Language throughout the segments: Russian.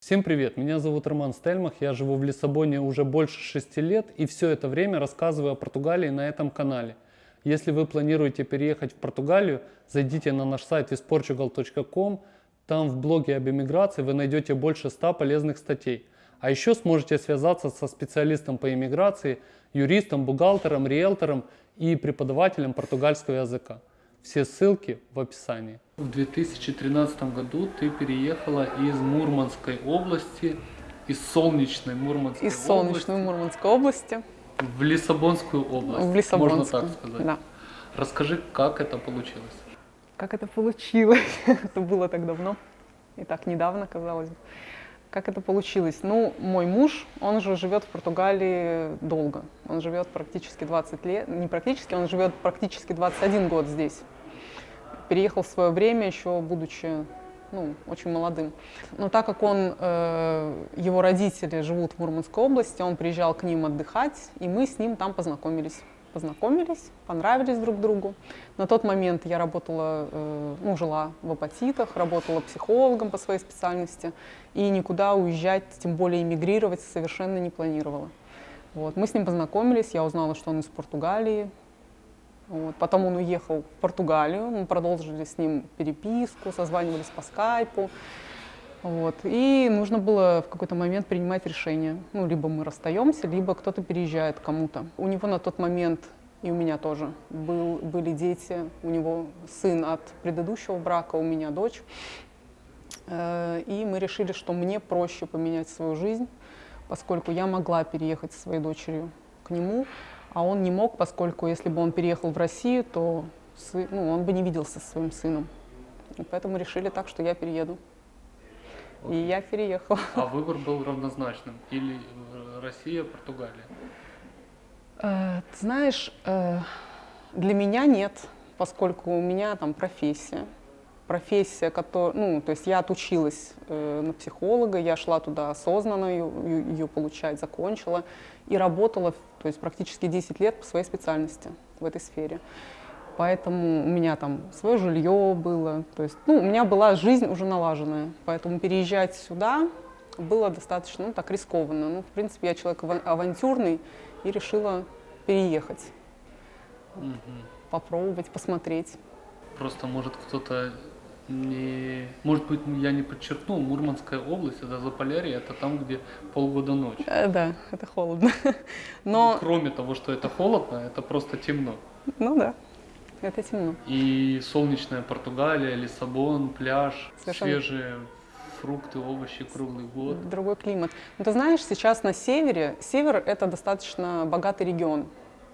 Всем привет, меня зовут Роман Стельмах, я живу в Лиссабоне уже больше шести лет и все это время рассказываю о Португалии на этом канале. Если вы планируете переехать в Португалию, зайдите на наш сайт visportugal.com, там в блоге об иммиграции вы найдете больше 100 полезных статей. А еще сможете связаться со специалистом по иммиграции, юристом, бухгалтером, риэлтором и преподавателем португальского языка. Все ссылки в описании. В 2013 году ты переехала из Мурманской области, из солнечной Мурманской Из солнечной области Мурманской области в Лиссабонскую область. в Лиссабонскую. Можно так сказать. Да. Расскажи, как это получилось. Как это получилось? это было так давно и так недавно, казалось бы. Как это получилось? Ну, мой муж, он же живет в Португалии долго. Он живет практически 20 лет. Не практически, он живет практически 21 год здесь. Переехал в свое время, еще будучи ну, очень молодым. Но так как он, э, его родители живут в Мурманской области, он приезжал к ним отдыхать, и мы с ним там познакомились. Познакомились, понравились друг другу. На тот момент я работала, э, ну, жила в апатитах, работала психологом по своей специальности, и никуда уезжать, тем более эмигрировать, совершенно не планировала. Вот. Мы с ним познакомились, я узнала, что он из Португалии, вот. Потом он уехал в Португалию, мы продолжили с ним переписку, созванивались по скайпу. Вот. И нужно было в какой-то момент принимать решение. Ну, либо мы расстаемся, либо кто-то переезжает кому-то. У него на тот момент, и у меня тоже, был, были дети. У него сын от предыдущего брака, у меня дочь. Э, И мы решили, что мне проще поменять свою жизнь, поскольку я могла переехать со своей дочерью к нему, а он не мог, поскольку если бы он переехал в Россию, то сы- ну, он бы не виделся со своим сыном. И поэтому решили так, что я перееду. И я переехала. А выбор был равнозначным. Или э, Россия, Португалия. Э, Ты знаешь, э, для меня нет, поскольку у меня там профессия. Профессия, которая, ну, то есть я отучилась на психолога, я шла туда осознанно ее, ее получать, закончила и работала, то есть практически 10 лет по своей специальности в этой сфере. Поэтому у меня там свое жилье было, то есть, ну, у меня была жизнь уже налаженная, поэтому переезжать сюда было достаточно, ну, так рискованно. Ну, в принципе, я человек ава- авантюрный и решила переехать, Мгм. попробовать, посмотреть. Просто может кто-то не... Может быть, я не подчеркнул, Мурманская область, это Заполярье, это там, где полгода ночь. Э, да, это холодно. Но, Кроме того, что это холодно, это просто темно. ну да, это темно. И солнечная Португалия, Лиссабон, пляж, Совершенно. свежие фрукты, овощи круглый год. Другой климат. Но ты знаешь, сейчас на севере, север это достаточно богатый регион,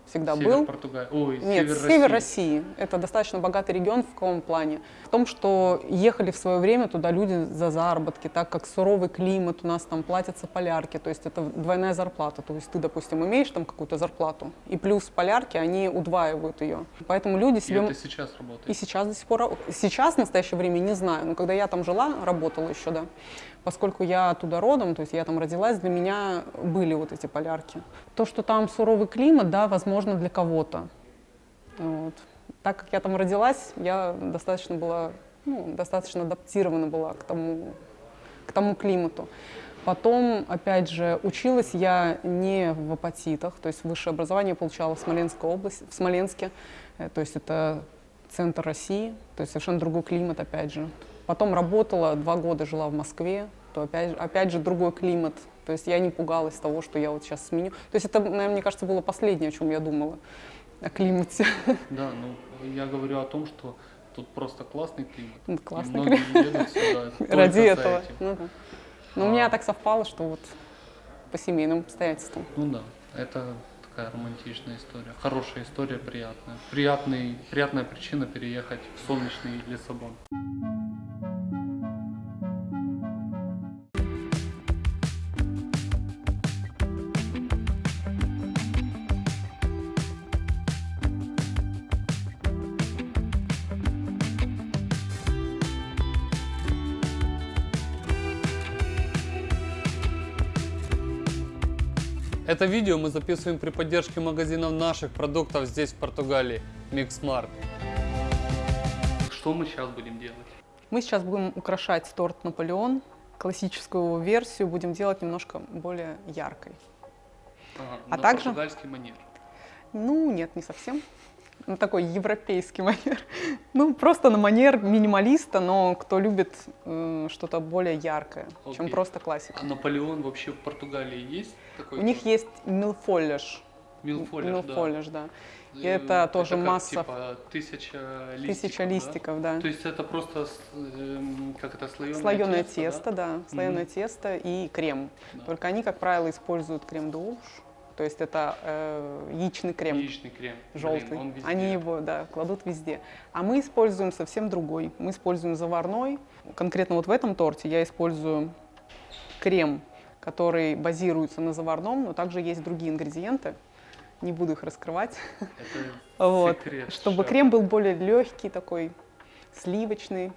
всегда Север был. Португалии. Ой, Нет, север, север России. России. Это достаточно богатый регион в каком плане? В том, что ехали в свое время туда люди за заработки, так как суровый климат, у нас там платятся полярки, то есть это двойная зарплата. То есть ты, допустим, имеешь там какую-то зарплату, и плюс полярки, они удваивают ее. Поэтому люди И себе... это сейчас работает. И сейчас до сих пор, сейчас в настоящее время не знаю, но когда я там жила, работала еще, да, поскольку я оттуда родом, то есть я там родилась, для меня были вот эти полярки. То, что там суровый климат, да, возможно, для кого-то. Вот. Так как я там родилась, я достаточно была, ну, достаточно адаптирована была к тому, к тому климату. Потом, опять же, училась я не в апатитах, то есть высшее образование получала в Смоленской области, в Смоленске, Э, то есть это центр России, то есть совершенно другой климат, опять же. Потом работала, два года жила в Москве, то опять, же- опять же другой климат. То есть я не пугалась того, что я вот сейчас сменю. То есть это, наверное, мне кажется, было последнее, о чем я думала, о климате. Да, ну я говорю о том, что тут просто классный климат. Ну, классный только Ради этого. Ну, да. Но у меня так совпало, что вот по семейным обстоятельствам. Ну да, это такая романтичная история. Хорошая история, приятная. Приятный, приятная причина переехать в солнечный Лиссабон. Это видео мы записываем при поддержке магазинов наших продуктов здесь, в Португалии, Mixmart. Что мы сейчас будем делать? Мы сейчас будем украшать торт Наполеон классическую версию будем делать немножко более яркой. Ага, А также- португальский манер. Ну, нет, не совсем. На такой европейский манер. Ну, просто на манер минималиста, но кто любит э, что-то более яркое, чем Окей. просто классика. А Наполеон вообще в Португалии есть такой? У них есть милфоллеш. Милфолер, да. Милфолеш, да. И Э, это тоже как, масса- типа, тысяча листиков, Тысяча да? листиков, да. То есть это просто, эм, как это, слоеное, Слоеное тесто, тесто, да, слоеное Мгм. тесто и крем. Да. Только они, как правило, используют крем де уж, то есть это э, яичный крем. Яичный крем. Блин, желтый. он везде. Они его, да, кладут везде. А мы используем совсем другой. Мы используем заварной. Конкретно вот в этом торте я использую крем, который базируется на заварном, но также есть другие ингредиенты. Не буду их раскрывать. Это Вот. секрет Чтобы шефа. крем был более легкий, такой сливочный,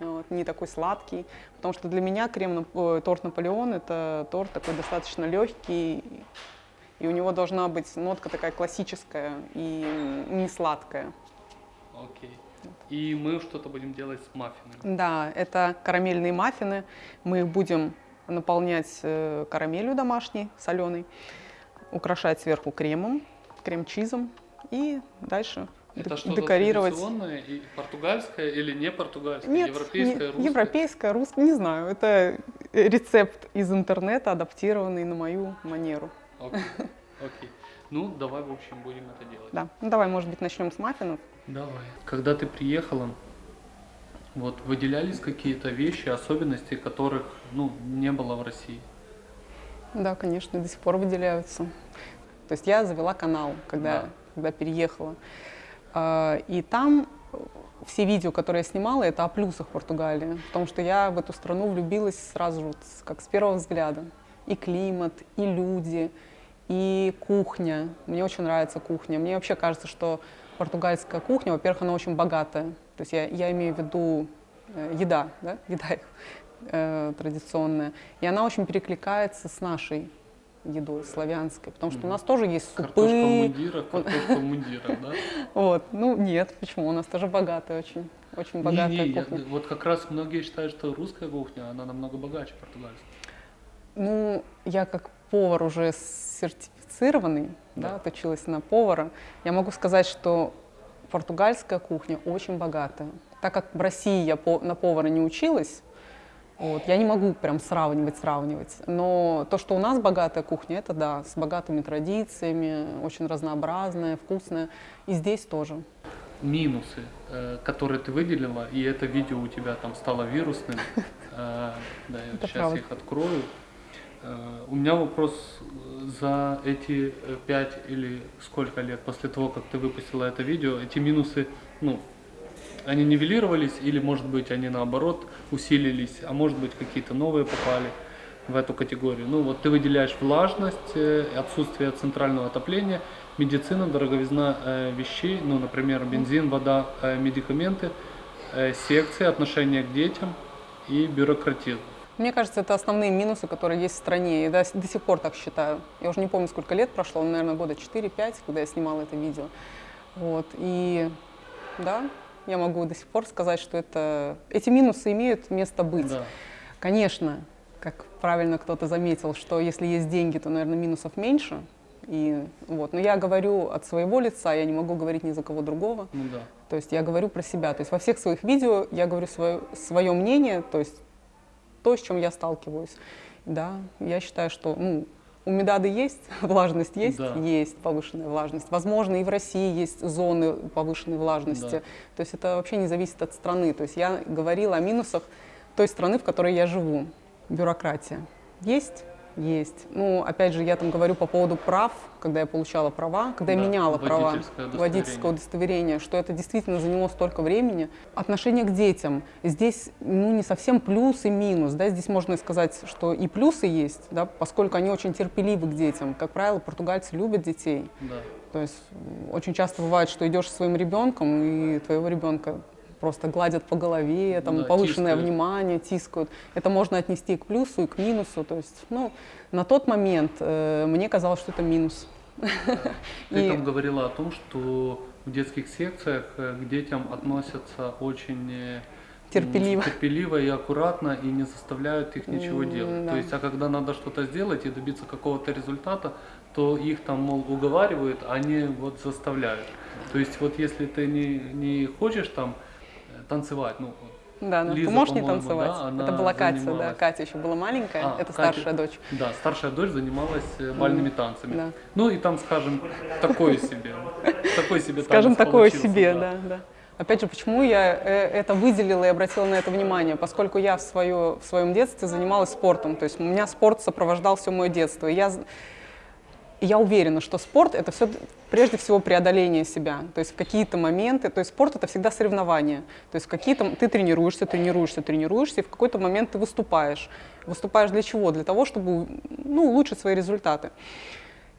вот, не такой сладкий. Потому что для меня крем, ой, торт Наполеон это торт такой достаточно легкий, и у него должна быть нотка такая классическая и не сладкая. Окей. И мы что-то будем делать с маффинами. Да, это карамельные маффины. Мы их будем наполнять э, карамелью домашней, соленой, украшать сверху кремом, крем-чизом и дальше Это что-то декорировать. традиционное и португальское или не португальское? Нет, европейское, не- русское? европейское, русское, не знаю. Это рецепт из интернета, адаптированный на мою манеру. Окей. Окей. Ну, давай, в общем, будем это делать. Да. Ну, давай, может быть, начнем с маффинов. Давай. Когда ты приехала, вот выделялись какие-то вещи, особенности, которых ну, не было в России? Да, конечно, до сих пор выделяются. То есть я завела канал, когда, Да. когда переехала. А, И там все видео, которые я снимала, это о плюсах Португалии. Потому что я в эту страну влюбилась сразу же, как с первого взгляда. И климат, и люди, и кухня. Мне очень нравится кухня. Мне вообще кажется, что португальская кухня, во-первых, она очень богатая. То есть я, я имею в виду э, еда, да, еда э, традиционная. И она очень перекликается с нашей едой славянской, потому что у нас тоже есть Картошка супы. картошка в мундирах, да? Вот, ну нет, почему? У нас тоже богатая очень, очень богатая Не-не, я- кухня. вот как раз многие считают, что русская кухня, она намного богаче португальской. Ну, я как повар уже сертифицированный, да, Да. отучилась на повара, я могу сказать, что португальская кухня очень богатая. Так как в России я на повара не училась, вот, я не могу прям сравнивать, сравнивать. Но то, что у нас богатая кухня, это да, с богатыми традициями, очень разнообразная, вкусная. И здесь тоже. Минусы, э, которые ты выделила, и это видео у тебя там стало вирусным. Э, Да, я сейчас их открою. Э, У меня вопрос э, за эти э, пять или сколько лет после того, как ты выпустила это видео, эти минусы, ну, они нивелировались или, может быть, они наоборот усилились, а может быть, какие-то новые попали в эту категорию. Ну, вот ты выделяешь влажность, отсутствие центрального отопления, медицина, дороговизна э, вещей, ну, например, бензин, вода, э, медикаменты, э, секции, отношение к детям и бюрократизм. Мне кажется, это основные минусы, которые есть в стране. Я до, до сих пор так считаю. Я уже не помню, сколько лет прошло, наверное, года 4-5, когда я снимала это видео. Вот. И да, я могу до сих пор сказать, что это, эти минусы имеют место быть. Да. Конечно, как правильно кто-то заметил, что если есть деньги, то, наверное, минусов меньше. И, вот. Но я говорю от своего лица, я не могу говорить ни за кого другого. Ну да. То есть я говорю про себя. То есть во всех своих видео я говорю свое, свое мнение, то есть то, с чем я сталкиваюсь. Да, я считаю, что ну, у медады есть, влажность есть, Да. есть повышенная влажность. Возможно, и в России есть зоны повышенной влажности. Да. То есть это вообще не зависит от страны. То есть я говорила о минусах той страны, в которой я живу. Бюрократия. Есть? Есть. Ну, опять же, я там говорю по поводу прав, когда я получала права, когда Да, я меняла права, водительского удостоверения, что это действительно заняло столько времени. Отношение к детям. Здесь ну, не совсем плюс и минус. Да? Здесь можно сказать, что и плюсы есть, да, поскольку они очень терпеливы к детям. Как правило, португальцы любят детей. Да. То есть очень часто бывает, что идешь со своим ребенком, и твоего ребенка просто гладят по голове, там Да, повышенное тискают. внимание, тискают. Это можно отнести и к плюсу, и к минусу. То есть, ну, на тот момент э, мне казалось, что это минус. Ты И- там говорила о том, что в детских секциях э, к детям относятся очень, э, терпеливо. терпеливо и аккуратно и не заставляют их ничего делать. да. То есть, а когда надо что-то сделать и добиться какого-то результата, то их там, мол, уговаривают, а не вот заставляют. То есть, вот если ты не, не хочешь там танцевать, ну, Да, да. Лиза, Ты можешь не танцевать? да, это была Катя, да. Катя еще была маленькая, А, это Катя. старшая дочь. да, старшая дочь занималась э, бальными танцами. да. Ну и там, скажем, такое себе, такой себе Скажем, такое себе, да. да. Опять же, почему я э, это выделила и обратила на это внимание? Поскольку я в, свое, в своем детстве занималась спортом, то есть у меня спорт сопровождал все мое детство. Я, и я уверена, что спорт это все прежде всего преодоление себя. То есть какие-то моменты, то есть спорт это всегда соревнование. То есть какие-то ты тренируешься, тренируешься, тренируешься, и в какой-то момент ты выступаешь. Выступаешь для чего? Для того, чтобы ну, улучшить свои результаты.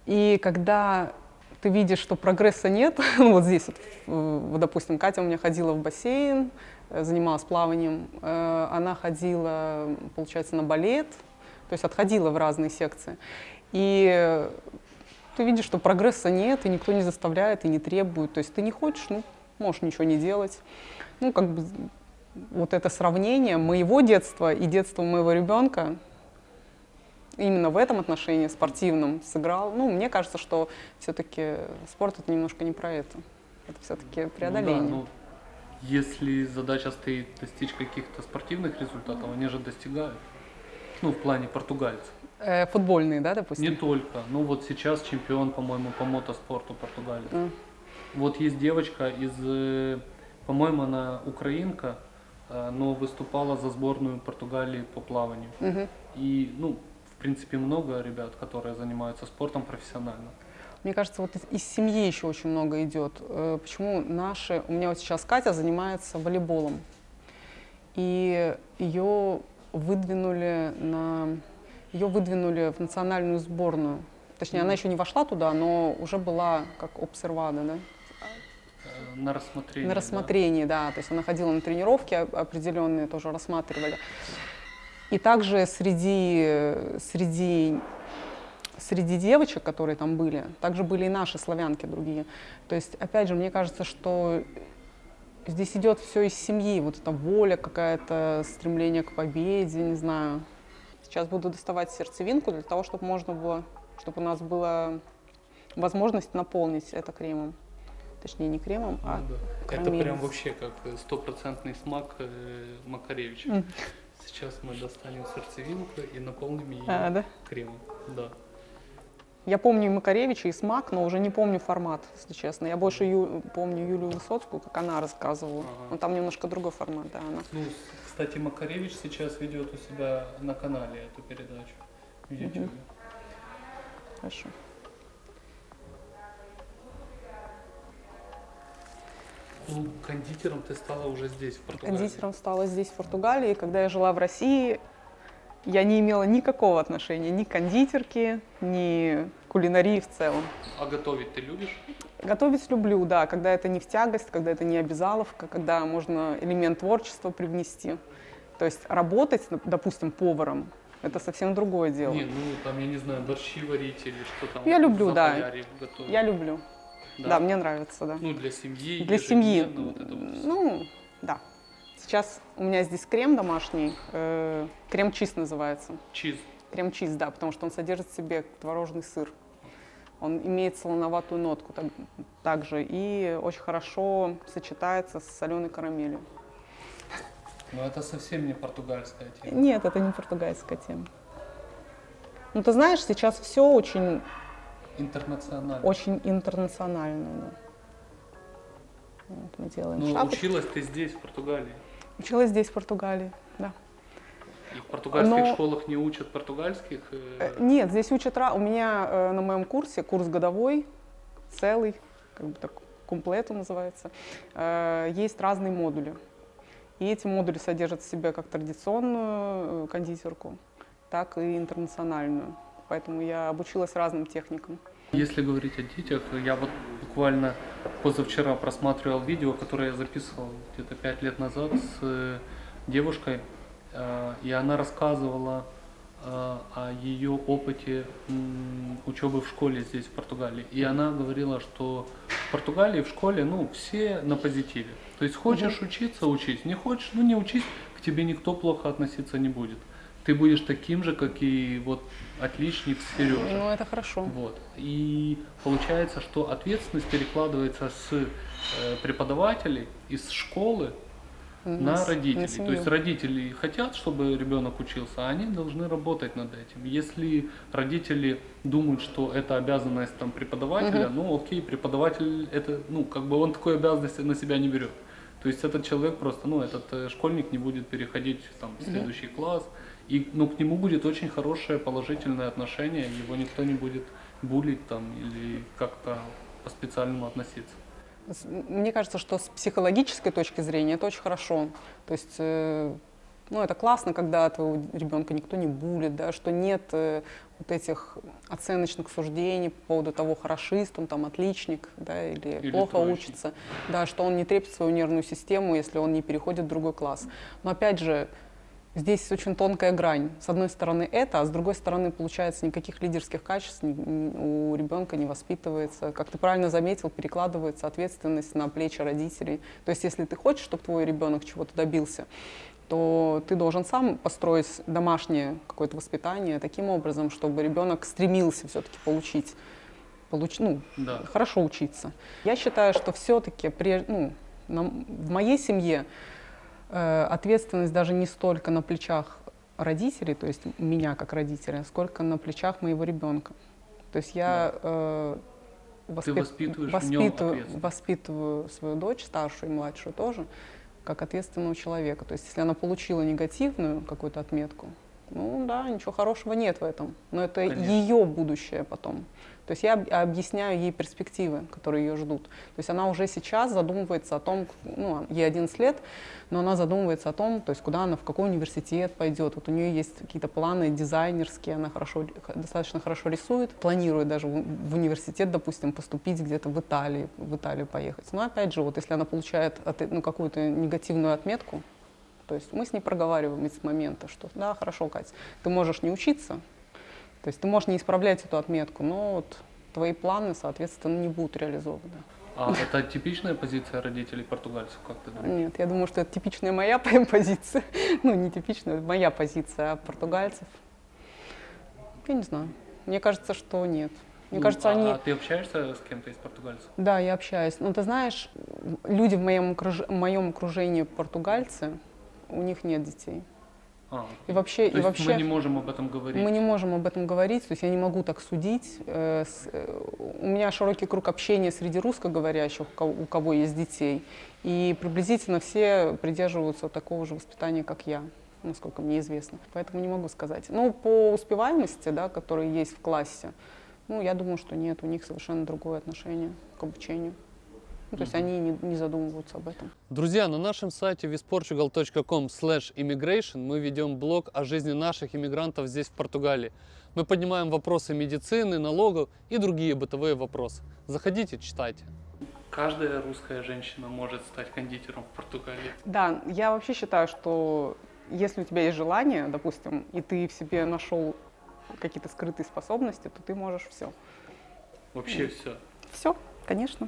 И когда ты видишь, что прогресса нет, ну, вот здесь, вот, допустим, Катя у меня ходила в бассейн, э, занималась плаванием, э, она ходила, получается, на балет, то есть отходила в разные секции. И ты видишь, что прогресса нет, и никто не заставляет, и не требует. То есть ты не хочешь, ну, можешь ничего не делать. Ну, как бы вот это сравнение моего детства и детства моего ребенка, именно в этом отношении спортивном сыграл. Ну, мне кажется, что все-таки спорт это немножко не про это. Это все-таки преодоление. Ну, да, ну, если задача стоит достичь каких-то спортивных результатов, они же достигают. Ну, в плане португальцев. Э, футбольные, да, допустим? Не только. Ну, вот сейчас чемпион, по-моему, по мотоспорту Португалии. М. Вот есть девочка из, э, по-моему, она украинка, э, но выступала за сборную Португалии по плаванию. Мгм. И, ну, в принципе, много ребят, которые занимаются спортом профессионально. Мне кажется, вот из, из семьи еще очень много идет. Э, Почему наши... У меня вот сейчас Катя занимается волейболом. И ее выдвинули на... Ее выдвинули в национальную сборную. Точнее, она еще не вошла туда, но уже была как обсервада, да? Э, На рассмотрение. На да. рассмотрении, да. То есть она ходила на тренировки оп- определенные, тоже рассматривали. И также среди, среди, среди девочек, которые там были, также были и наши славянки другие. То есть, опять же, мне кажется, что здесь идет все из семьи. Вот эта воля какая-то, стремление к победе, не знаю. Сейчас буду доставать сердцевинку для того, чтобы можно было, чтобы у нас была возможность наполнить это кремом. Точнее, не кремом, а Ну да. Это прям вообще как э, стопроцентный смак э, Макаревича. М. Сейчас мы достанем сердцевинку и наполним ее А, да? кремом. Да. Я помню и Макаревича, и Смак, но уже не помню формат, если честно. Я больше Ю- помню Юлию Высоцкую, как она рассказывала. Ага. Но там немножко другой формат, да. Она. Ну, кстати, Макаревич сейчас ведет у себя на канале эту передачу в YouTube. Хорошо. Ну, кондитером ты стала уже здесь, в Португалии. Кондитером стала здесь, в Португалии. Когда я жила в России, я не имела никакого отношения ни к кондитерке, ни к кулинарии в целом. А готовить ты любишь? Готовить люблю, да, когда это не в тягость, когда это не обязаловка, когда можно элемент творчества привнести. То есть работать, допустим, поваром, это совсем другое дело. Не, ну там, я не знаю, борщи варить или что там. Я люблю, да. Готовить. Я люблю. Да, мне нравится, да. Ну, для семьи. Для семьи. ежедневно вот это вот. Ну, да. Сейчас у меня здесь крем домашний, э, крем-чиз называется. Чиз. Крем-чиз, да, потому что он содержит в себе творожный сыр. Он имеет солоноватую нотку так- также и очень хорошо сочетается с соленой карамелью. Но это совсем не португальская тема. Нет, это не португальская тема. Ну, ты знаешь, сейчас все очень, Интернационально. очень интернационально. да. Вот мы делаем Ну, училась ты здесь, в Португалии. Училась здесь, в Португалии. И в португальских Но- школах не учат португальских. э, Э, Нет, здесь учат... У меня э, на моем курсе, курс годовой, целый, как бы так, комплету называется, есть разные модули. И эти модули содержат в себе как традиционную кондитерку, так и интернациональную. Поэтому я обучилась разным техникам. Если говорить о детях, я вот буквально позавчера просматривал видео, которое я записывал где-то пять лет назад с девушкой, и она рассказывала э, о ее опыте учебы в школе здесь, в Португалии. И она говорила, что в Португалии в школе, ну, все на позитиве. То есть хочешь учиться, учись. Не хочешь, ну не учись, к тебе никто плохо относиться не будет. Ты будешь таким же, как и вот отличник Сережа. Ну, это хорошо. Вот. И получается, что ответственность перекладывается с э, преподавателей из школы на с- родителей. семью. То есть родители хотят, чтобы ребенок учился, а они должны работать над этим. Если родители думают, что это обязанность там преподавателя, ну окей, преподаватель это, ну как бы он такой обязанности на себя не берет. То есть этот человек просто, ну этот э, школьник не будет переходить там, в следующий класс, и ну, к нему будет очень хорошее положительное отношение, его никто не будет булить там или как-то по-специальному относиться. Мне кажется, что с психологической точки зрения это очень хорошо. То есть, э, ну, это классно, когда твоего ребенка никто не булит, да, что нет э, вот этих оценочных суждений по поводу того, хорошист он там, отличник, да, или, Или плохо троечник. учится, да, что он не трепет свою нервную систему, если он не переходит в другой класс. Но опять же, Здесь очень тонкая грань. С одной стороны это, а с другой стороны, получается, никаких лидерских качеств у ребенка не воспитывается. Как ты правильно заметил, перекладывается ответственность на плечи родителей. То есть, если ты хочешь, чтобы твой ребенок чего-то добился, то ты должен сам построить домашнее какое-то воспитание таким образом, чтобы ребенок стремился все-таки получить, получ, ну, Да. хорошо учиться. Я считаю, что все-таки ну, на- в моей семье ответственность даже не столько на плечах родителей, то есть меня как родителя, сколько на плечах моего ребенка. То есть я э, воспит- воспитываешь воспитываю, воспитываю свою дочь, старшую и младшую тоже, как ответственного человека. То есть если она получила негативную какую-то отметку, ну да, ничего хорошего нет в этом. Но это Конечно. ее будущее потом. То есть я об- объясняю ей перспективы, которые ее ждут. То есть она уже сейчас задумывается о том, ну, ей 11 лет, но она задумывается о том, то есть куда она, в какой университет пойдет. Вот у нее есть какие-то планы дизайнерские, она хорошо, достаточно хорошо рисует, планирует даже в, университет, допустим, поступить где-то в Италии, в Италию поехать. Но опять же, вот если она получает ну, какую-то негативную отметку, то есть мы с ней проговариваем с момента, что да, хорошо, Катя, ты можешь не учиться, то есть ты можешь не исправлять эту отметку, но вот твои планы, соответственно, не будут реализованы. А это типичная позиция родителей португальцев, как ты думаешь? Нет, я думаю, что это типичная моя позиция. Ну, не типичная, моя позиция, а португальцев. Я не знаю. Мне кажется, что нет. Мне Ну, кажется, а, они... а ты общаешься с кем-то из португальцев? Да, я общаюсь. Но ты знаешь, люди в моем, окруж- в моем окружении португальцы, у них нет детей. А, И вообще, то и есть вообще... мы не можем об этом говорить. Мы не можем об этом говорить, то есть я не могу так судить. Э, э, У меня широкий круг общения среди русскоговорящих, у кого- у кого есть детей, и приблизительно все придерживаются такого же воспитания, как я, насколько мне известно. Поэтому не могу сказать. Ну, по успеваемости, да, которая есть в классе, ну, я думаю, что нет, у них совершенно другое отношение к обучению. Ну, то есть они не, не задумываются об этом. Друзья, на нашем сайте visportugal.com immigration мы ведем блог о жизни наших иммигрантов здесь, в Португалии. Мы поднимаем вопросы медицины, налогов и другие бытовые вопросы. Заходите, читайте. Каждая русская женщина может стать кондитером в Португалии. Да, я вообще считаю, что если у тебя есть желание, допустим, и ты в себе нашел какие-то скрытые способности, то ты можешь все. Вообще все. Все, конечно.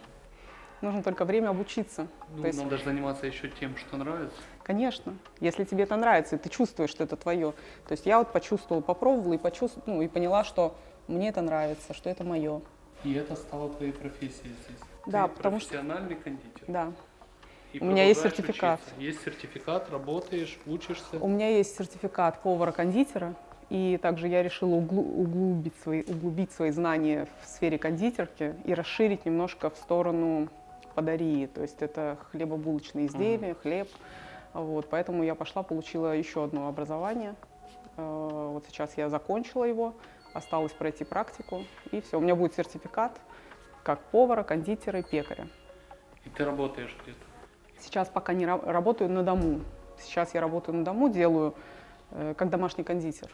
Нужно только время обучиться. Ну, То есть- надо же заниматься еще тем, что нравится. Конечно, если тебе это нравится, и ты чувствуешь, что это твое. То есть я вот почувствовала, попробовала и почувствовала, ну, и поняла, что мне это нравится, что это мое. И это стало твоей профессией здесь. Да, Ты потому что- профессиональный кондитер. Да. И У меня есть сертификат. учиться. Есть сертификат, работаешь, учишься. У меня есть сертификат повара-кондитера, и также я решила углу- углубить свои, углубить свои знания в сфере кондитерки и расширить немножко в сторону подарии, то есть это хлебобулочные изделия, хлеб. Вот, поэтому я пошла, получила еще одно образование. Э, Вот сейчас я закончила его, осталось пройти практику, и все. У меня будет сертификат как повара, кондитера и пекаря. И ты работаешь где-то. Сейчас пока не ра- работаю на дому. Сейчас я работаю на дому, делаю э, как домашний кондитер.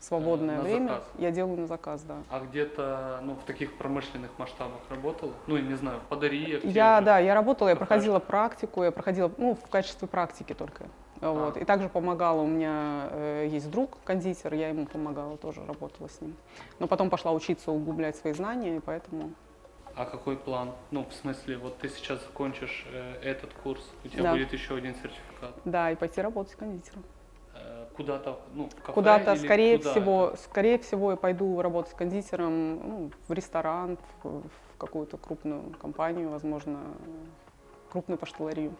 Свободное на время заказ? я делаю на заказ, да. А где-то, ну, в таких промышленных масштабах работал? Ну, я не знаю, подари. Я, да, я работала, я проходила практику, я проходила, ну, в качестве практики только. Вот. А. И также помогала, у меня э, есть друг кондитер, я ему помогала, тоже работала с ним. Но потом пошла учиться углублять свои знания, и поэтому А какой план? Ну, в смысле, вот ты сейчас закончишь э, этот курс, у тебя Да. будет еще один сертификат. Да, и пойти работать кондитером. Куда-то, ну, Куда-то, скорее куда всего, это? скорее всего, я пойду работать кондитером ну, в ресторан, в, в какую-то крупную компанию, возможно, крупную паштеларию.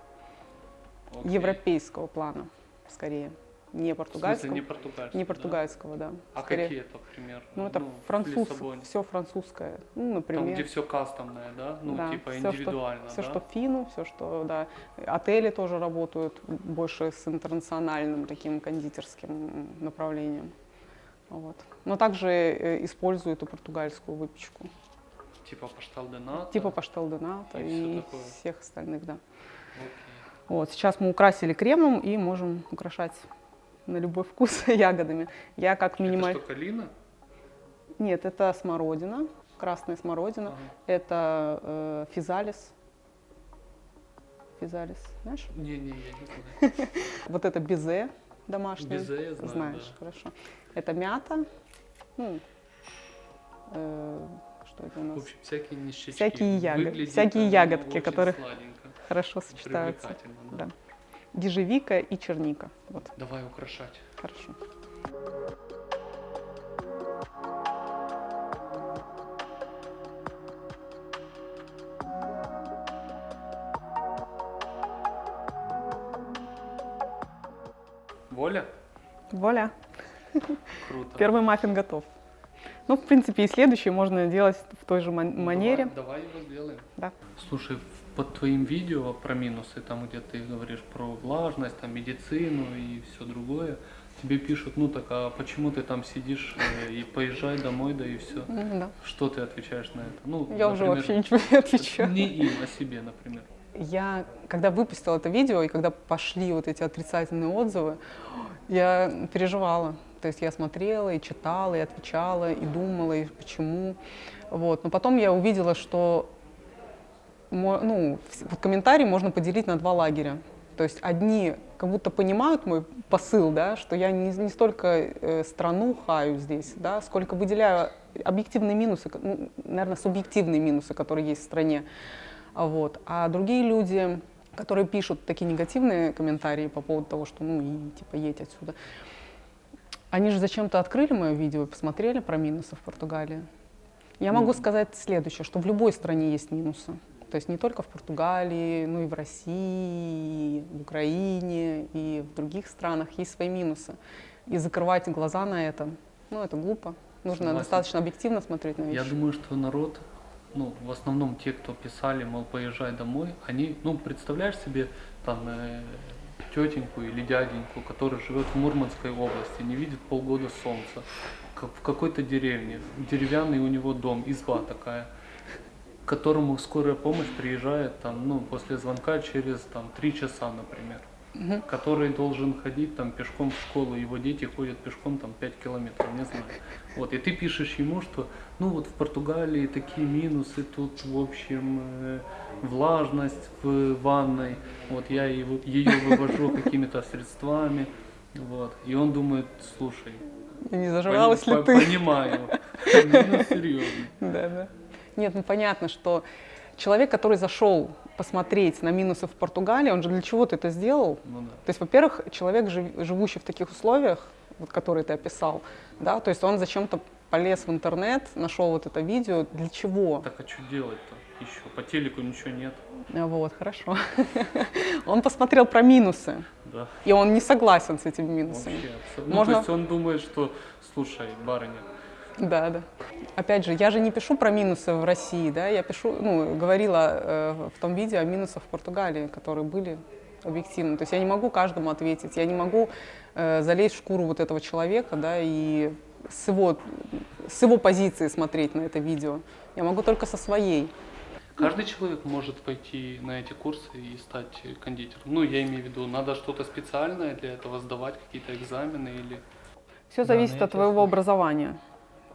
Окей. Европейского плана, скорее. Не В португальского. смысле, не португальский, не да? португальского, да. А Скорее- какие это, пример? Ну, это в француз, все французское. Ну, Там, например. где все кастомное, да? Ну, Да, типа что- индивидуально, Все, да? что фину, все, что, да. Отели тоже работают больше с интернациональным таким кондитерским направлением. Вот. Но также э, используют и португальскую выпечку. Типа паштал де ната? Типа паштел де ната И и всех остальных, да. Окей. Вот, сейчас мы украсили кремом и можем украшать на любой вкус ягодами. Я как Это минималь... что, калина? Нет, это смородина, красная смородина. Ага. Это э, физалис. Физалис, знаешь? Не-не, я не знаю. Вот это безе домашнее. Безе я знаю, Знаешь, да. хорошо. Это мята. Ну, э, что это у В нас? общем, всякие ништячки. Всякие ягод- всякие ягодки, которые- сладенько, Хорошо сочетаются. да. Да. Ежевика и черника. Вот, Давай украшать. хорошо. Воля? Вуаля. Круто. Первый маффин готов. Ну, в принципе, и следующий можно делать в той же ман- манере. Давай, давай его сделаем. Да. Слушай, под твоим видео про минусы, там где ты говоришь про влажность, там медицину и все другое, тебе пишут, ну так, а почему ты там сидишь э, и поезжай домой, да и все. М, да. Что ты отвечаешь на это? Ну, Я уже например, вообще ничего не отвечаю. Не им, а себе, например. Я, когда выпустила это видео, и когда пошли вот эти отрицательные отзывы, я переживала. То есть я смотрела и читала, и отвечала, и думала, и почему. Вот. Но потом я увидела, что ну, комментарии можно поделить на два лагеря. То есть одни как будто понимают мой посыл, да, что я не, не столько э, страну хаю здесь, да, сколько выделяю объективные минусы, ну, наверное, субъективные минусы, которые есть в стране. Вот. А другие люди, которые пишут такие негативные комментарии по поводу того, что ну и типа едь отсюда, они же зачем-то открыли мое видео и посмотрели про минусы в Португалии. Я могу Ну. сказать следующее, что в любой стране есть минусы. То есть не только в Португалии, но и в России, и в Украине, и в других странах есть свои минусы. И закрывать глаза на это, ну это глупо. Нужно Согласен. достаточно объективно смотреть на Я вещи. думаю, что народ, ну, в основном те, кто писали, мол, поезжай домой, они, ну, представляешь себе там э, тетеньку или дяденьку, который живет в Мурманской области, не видит полгода солнца, как в какой-то деревне, деревянный у него дом, изба такая, которому скорая помощь приезжает там, ну, после звонка через там три часа, например Мгм. который должен ходить там пешком в школу, его дети ходят пешком там 5 километров, не знаю. Вот, и ты пишешь ему, что ну вот в Португалии такие минусы, тут в общем э, влажность в ванной, вот я его, ее вывожу какими-то средствами, вот, и он думает, слушай, не пони- зажралась ли по- ты? понимаю, минус серьезный. Да, да. Нет, ну понятно, что человек, который зашел посмотреть на минусы в Португалии, он же для чего-то это сделал. Ну да. То есть, во-первых, человек, жив- живущий в таких условиях, вот, которые ты описал, да, то есть он зачем-то полез в интернет, нашел вот это видео, для чего? Так а что делать-то еще? По телеку ничего нет, А Вот, хорошо. Он посмотрел про минусы, да. и он не согласен с этими минусами. Вообще, абсолютно. Можно- Ну, то есть он думает, что, слушай, барыня, Да, да. Опять же, я же не пишу про минусы в России, да, я пишу, ну, говорила э, в том видео о минусах в Португалии, которые были объективны. То есть я не могу каждому ответить, я не могу э, залезть в шкуру вот этого человека, да, и с его, с его позиции смотреть на это видео. Я могу только со своей. Каждый человек может пойти на эти курсы и стать кондитером. Ну, я имею в виду, надо что-то специальное для этого сдавать, какие-то экзамены или... Все Да, зависит ну, я от твоего образования.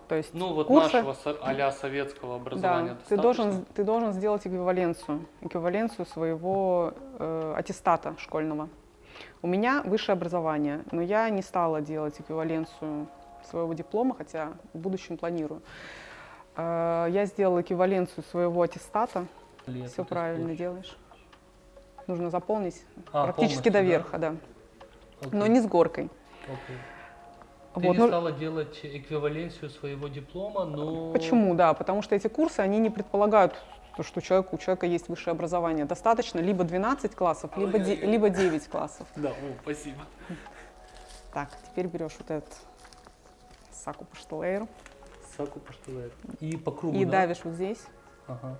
То есть Ну, вот курсы, нашего а-ля советского образования да, ты должен, ты должен сделать эквиваленцию, эквиваленцию своего э, аттестата школьного. У меня высшее образование, но я не стала делать эквиваленцию своего диплома, хотя в будущем планирую. Э, Я сделала эквиваленцию своего аттестата. Лет Все правильно сколько? делаешь. Нужно заполнить А, практически полностью, до да? верха, да. Но Окей, не с горкой. окей. Ты Вот, не ну, стала делать эквиваленцию своего диплома, но... Почему? Да, потому что эти курсы, они не предполагают, то, что у человека, у человека есть высшее образование. Достаточно либо 12 классов, либо, де- Ой-ой-ой. либо 9 классов. Да, о, спасибо. Так, теперь берешь вот этот саку паштелейру Саку поштулет. И по кругу, и да? давишь вот здесь, Ага.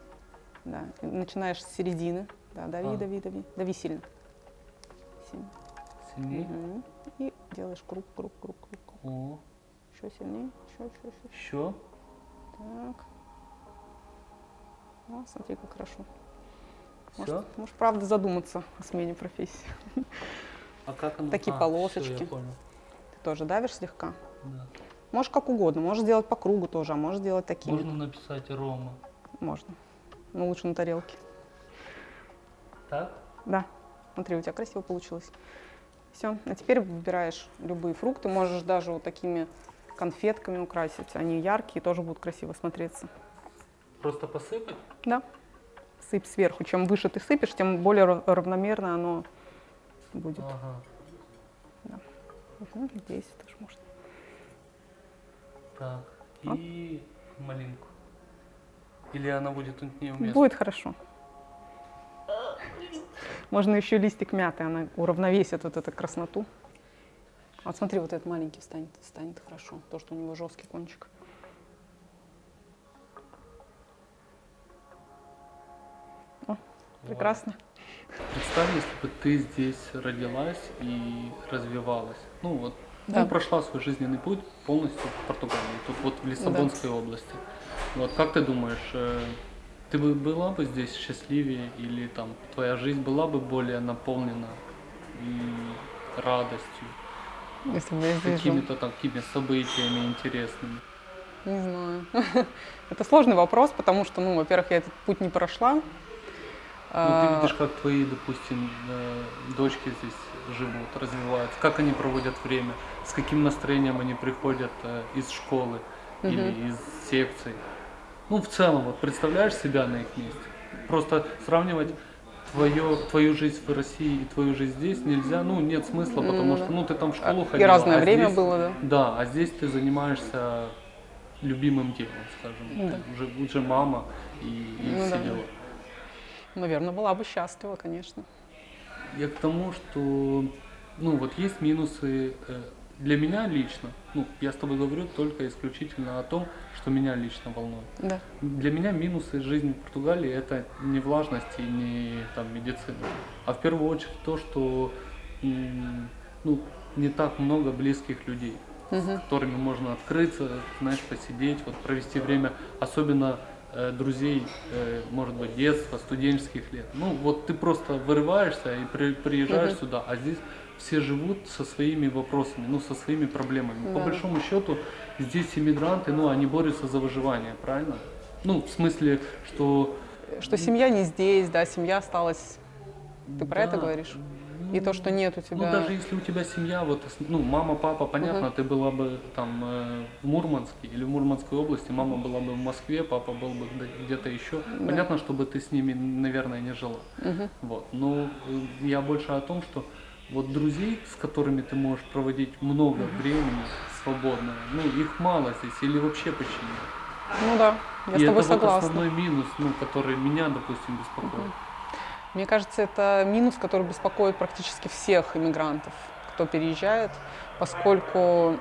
да, и начинаешь с середины, да, дави, А. дави, дави, дави сильно. Сильно. Сильнее. Мгм. И делаешь круг, круг, круг, круг. О, Еще сильнее, еще, еще, еще. еще. Так. О, смотри, как хорошо. Все. Может, правда, задуматься о смене профессии. А как оно? Такие А, полосочки. всё, я понял. Ты тоже давишь слегка? Да. Можешь как угодно, можешь сделать по кругу тоже, а можешь сделать такими. Можно написать Рома. Можно. Но лучше на тарелке. Так? Да. Смотри, у тебя красиво получилось. Все. А теперь выбираешь любые фрукты. Можешь даже вот такими конфетками украсить. Они яркие, тоже будут красиво смотреться. Просто посыпать? Да. Сыпь сверху. Чем выше ты сыпешь, тем более рав- равномерно оно будет. Ага. Мгм, Здесь тоже можно. Так. А? И малинку. Или она будет тут неуместна? Будет хорошо. Можно еще листик мяты, она уравновесит вот эту красноту. Вот смотри, вот этот маленький станет, станет хорошо, то, что у него жесткий кончик. О, прекрасно. Представь, если бы ты здесь родилась и развивалась. Ну вот, Да. ну, прошла свой жизненный путь полностью в Португалии, тут вот в Лиссабонской области. Вот как ты думаешь, э, ты бы была бы здесь счастливее или там твоя жизнь была бы более наполнена радостью, Если бы я здесь какими-то такими событиями интересными? Не знаю. Это сложный вопрос, потому что, ну, во-первых, я этот путь не прошла. Ну, А, ты видишь, как твои, допустим, э, дочки здесь живут, развиваются, как они проводят время, с каким настроением они приходят э, из школы или из секций. Ну, в целом, вот представляешь себя на их месте? Просто сравнивать твою, твою жизнь в России и твою жизнь здесь нельзя, ну, нет смысла, потому Ну, что, да. ну, ты там в школу И ходила. разное а время здесь- было, да. Да, а здесь ты занимаешься любимым делом, скажем. Да. Ты уже, уже мама и, и Ну все да. дела. Наверное, была бы счастлива, конечно. Я к тому, что, ну, вот есть минусы э, для меня лично. Ну, я с тобой говорю только исключительно о том, что меня лично волнует. Да. Для меня минусы жизни в Португалии это не влажность и не там медицина, а в первую очередь то, что ну, не так много близких людей, с которыми можно открыться, знаешь, посидеть, вот провести время, особенно э, друзей, э, может быть, детства, студенческих лет. Ну, вот ты просто вырываешься и при- приезжаешь Мгм. сюда, а здесь все живут со своими вопросами, ну, со своими проблемами. По Да. большому счету, здесь иммигранты, ну, они борются за выживание, правильно? Ну, в смысле, что... Что семья не здесь, да, семья осталась. Ты про это да, говоришь? И ну, то, что нет у тебя. Ну, даже если у тебя семья, вот, ну, мама, папа, понятно, Мгм. ты была бы там э, в Мурманске или в Мурманской области, мама была бы в Москве, папа был бы где- где-то еще. Да. Понятно, чтобы ты с ними, наверное, не жила. Мгм. Вот. Но э, я больше о том, что вот друзей, с которыми ты можешь проводить много времени свободное, ну, их мало здесь или вообще почти нет. Ну да, я И с тобой это вот согласна. основной минус, ну, который меня, допустим, беспокоит. Мне кажется, это минус, который беспокоит практически всех иммигрантов, кто переезжает, поскольку,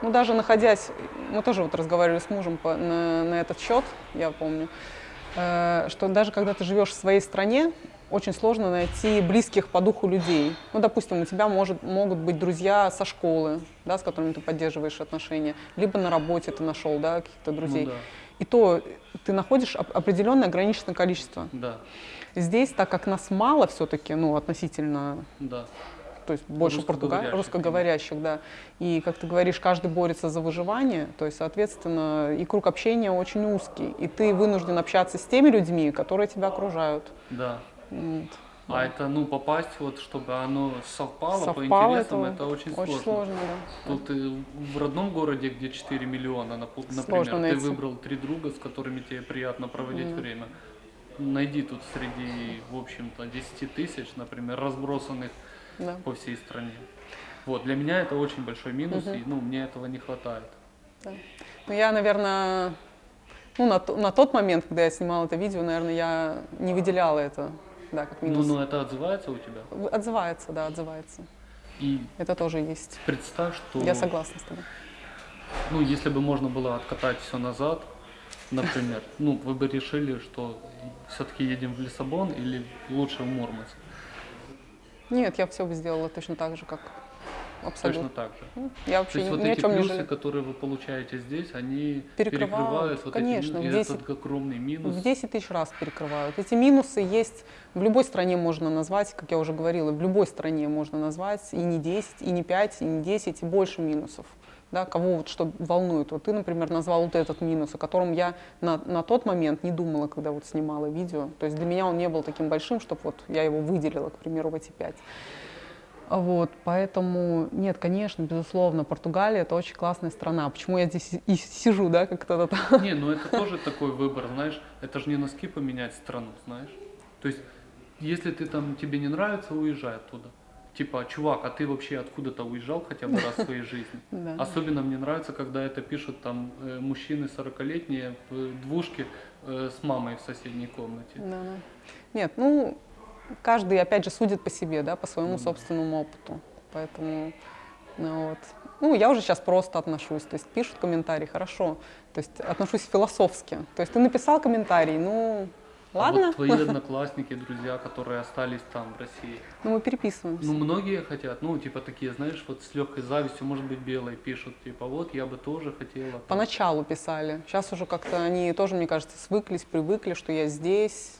ну, даже находясь, мы тоже вот разговаривали с мужем по- на, на этот счет, я помню, э, что даже когда ты живешь в своей стране, очень сложно найти близких по духу людей. Ну, допустим, у тебя может, могут быть друзья со школы, да, с которыми ты поддерживаешь отношения, либо на работе ты нашел, да, каких-то друзей. Ну, да, И то ты находишь оп- определенное ограниченное количество. да, Здесь, так как нас мало все-таки, ну, относительно, да. то есть больше Русскоговорящих, русскоговорящих, да, и, как ты говоришь, каждый борется за выживание, то есть, соответственно, и круг общения очень узкий, и ты вынужден общаться с теми людьми, которые тебя окружают. да. Вот. А это, ну, попасть, вот, чтобы оно совпало, по Совпало, интересам, это это, очень сложно. Очень сложно, да. Тут в родном городе, где 4 миллиона, напу- Сложно например, ты найти. выбрал три друга, с которыми тебе приятно проводить Мгм. время. Найди тут среди, в общем-то, 10 тысяч, например, разбросанных да. по всей стране. Вот, для меня это очень большой минус, Мгм. и, ну, мне этого не хватает. Ну, я, наверное, ну, на, на тот момент, когда я снимала это видео, наверное, я не выделяла это, да, как Ну, минус. но это отзывается у тебя. Отзывается, да, отзывается. И Это тоже есть. представь, что, Я согласна с тобой. ну, если бы можно было откатать все назад, например, ну, вы бы решили, что все-таки едем в Лиссабон или лучше в Мурманск? Нет, я все бы сделала точно так же, как абсолютно. Точно так же. Ну, Я То вообще есть ни, вот ни о эти чем не плюсы, жалею. которые вы получаете здесь, они Перекрывают, перекрывают вот конечно, эти, в и 10 этот огромный минус. В 10 тысяч раз перекрывают. Эти минусы есть в любой стране можно назвать, как я уже говорила, в любой стране можно назвать и не 10, и не 5, и не 10, и больше минусов. Да, кого вот что волнует. Вот ты, например, назвал вот этот минус, о котором я на, на тот момент не думала, когда вот снимала видео. То есть для меня он не был таким большим, чтобы вот я его выделила, к примеру, в эти пять. А Вот, поэтому, нет, конечно, безусловно, Португалия это очень классная страна. Почему я здесь и сижу, да, как кто-то там. Не, ну это тоже такой выбор, знаешь, это же не носки поменять страну, знаешь. То есть, если ты там, тебе не нравится, уезжай оттуда. Типа, чувак, а ты вообще откуда-то уезжал хотя бы раз в своей жизни? Да. Особенно мне нравится, когда это пишут там э, мужчины 40-летние в двушке э, с мамой в соседней комнате. Да, да. Нет, ну, каждый, опять же, судит по себе, да, по своему собственному опыту. Поэтому, ну, вот. Ну, я уже сейчас просто отношусь, то есть пишут комментарии, хорошо, то есть отношусь философски. То есть ты написал комментарий, ну, А ладно, вот твои одноклассники, друзья, которые остались там, в России, ну, мы переписываемся. Ну, многие хотят, ну, типа такие, знаешь, вот с легкой завистью, может быть, белой пишут, типа, вот, я бы тоже хотела. там». Поначалу писали, сейчас уже как-то они тоже, мне кажется, свыклись, привыкли, что я здесь.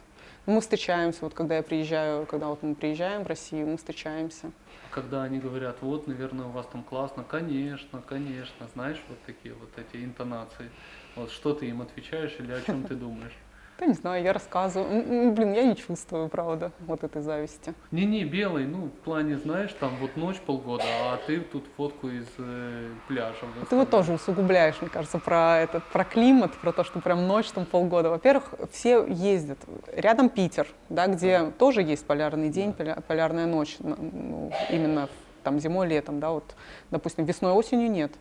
Мы встречаемся, вот когда я приезжаю, когда вот мы приезжаем в Россию, мы встречаемся. Когда они говорят, вот, наверное, у вас там классно, конечно, конечно, знаешь, вот такие вот эти интонации. Вот что ты им отвечаешь или о чем ты думаешь? Да не знаю, я рассказываю. Блин, я не чувствую, правда, вот этой зависти. Не-не, белый, ну, в плане, знаешь, там вот ночь полгода, а ты тут фотку из э, пляжа. Ты вот тоже усугубляешь, мне кажется, про этот, про климат, про то, что прям ночь там полгода. Во-первых, все ездят. Рядом Питер, да, где тоже есть полярный день, поля- полярная ночь, ну, именно там зимой, летом, да, вот, допустим, весной, осенью нет.